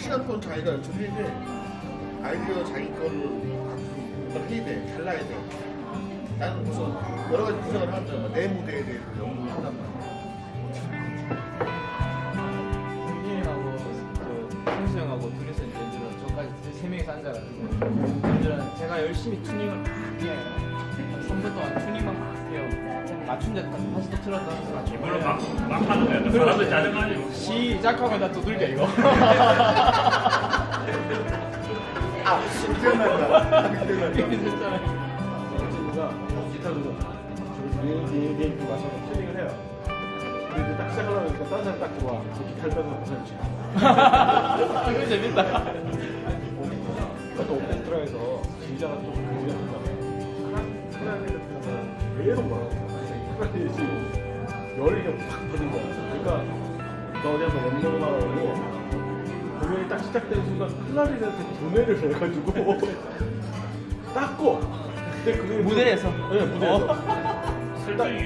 자기 시간권 자기가 정해야 돼. 아이디어 자기 거를 뭔가 해야 돼. 달라야 돼. 나는 무슨 여러 가지 구상을 하면 내 무대에 대해서 연구를 한단 말이야. 형님하고 그 형수 형하고 둘이서 이제 저까지 세 명이서 앉아가지고 연주를 제가 열심히 튜닝을 막 해요. 한 3분 동안 튜닝만 막. 맞춘 데까지 다시 또 틀었다 하면서 맞추고 물론 막, 막 하는 거야. 사람들 짜증나지. 시작하고 나 두들겨 이거. 아, 기억난다. 기억난다. 친구가 기타 두고 저기 얘기 얘기 와서 튜닝을 해요. 근데 이제 딱 시작하려니까 다른 사람 딱 들어와. 저 기타를 빼서 무슨 지 아, 이거 재밌다. 또 오케스트라에서 지휘자가 또 클라리넷 같은 거는 계속 말하고 열이 팍 받은 거야. 그러니까 너 어디 한번 연습을 하라고 공연이 딱 시작되는 순간 클라리넷에 도매를 해가지고 닦고 근데 그게 무대에서? 네 무대에서 설정이.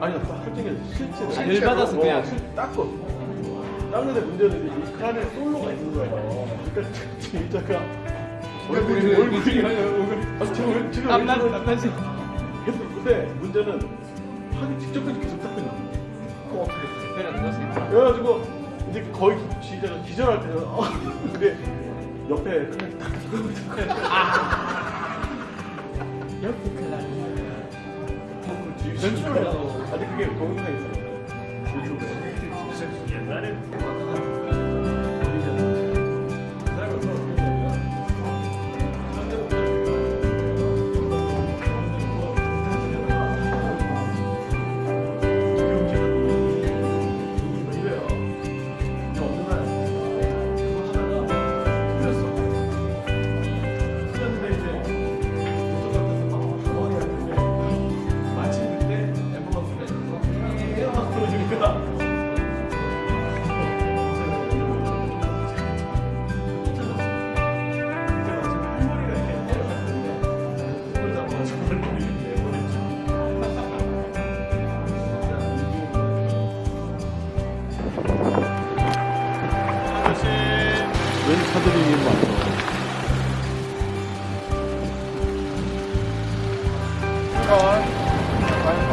아니 나 설정이 실제로 열 받아서 그냥. 어, 실- 닦고 닦는데 문제는 이 클라리넷 솔로가 있는 거예요 그러니까 진짜가 얼굴이 얼굴이 아, 지금 지금 땀나 땀나지. 근데 문제는 하기 직전까지 계속 닦고 있는 거야 그거 어떻게 해? 때려 넣었으니까. 그래가지고 이제 거의 시작을 기절할 때는 어, 근데 옆에 클라리넷 딱 옆에 클라리. 연출을 아니 그게 동영상이 있어요. 유튜브에 옛날에 웬 차들이 왔어?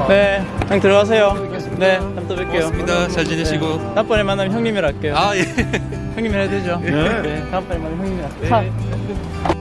네, 형 들어가세요. 네, 다음 또 뵐게요. 고맙습니다. 잘 지내시고. 네, 다음번에 만나면 형님이라 할게요. 아, 예. 형님이라 해야 되죠? 네. 네, 다음번에 만나면 형님이라. 네.